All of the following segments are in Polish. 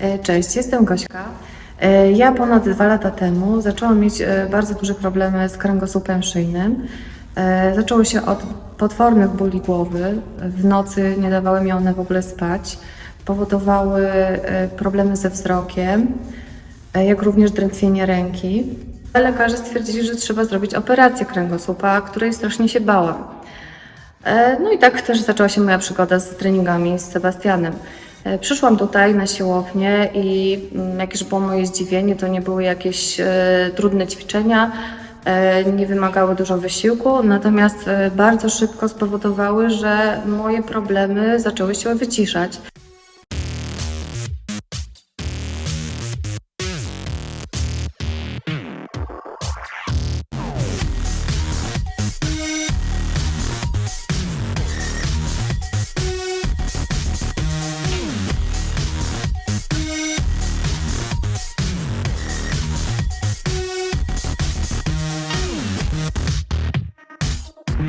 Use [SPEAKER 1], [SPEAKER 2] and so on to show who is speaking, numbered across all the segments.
[SPEAKER 1] E, Cześć, jestem Gośka. E, Ja ponad dwa lata temu zaczęłam mieć e, bardzo duże problemy z kręgosłupem szyjnym. Zaczęło się od potwornych bóli głowy. W nocy nie dawały mi one w ogóle spać. Powodowały problemy ze wzrokiem, jak również drętwienie ręki. Lekarze stwierdzili, że trzeba zrobić operację kręgosłupa, której strasznie się bałam. No i tak też zaczęła się moja przygoda z treningami z Sebastianem. E, Przyszłam tutaj na siłownię i mm, jakież było moje zdziwienie, to nie były jakieś e, trudne ćwiczenia, e, nie wymagały dużo wysiłku, natomiast bardzo szybko spowodowały, że moje problemy zaczęły się wyciszać. Po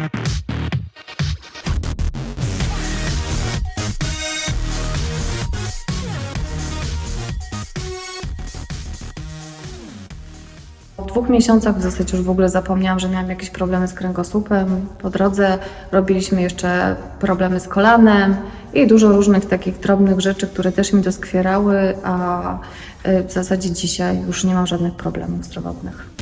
[SPEAKER 1] dwóch miesiącach w zasadzie już w ogóle zapomniałam, że miałam jakieś problemy z kręgosłupem. Po drodze robiliśmy jeszcze problemy z kolanem i dużo różnych takich drobnych rzeczy, które też mi doskwierały, a y, w zasadzie dzisiaj już nie mam żadnych problemów zdrowotnych.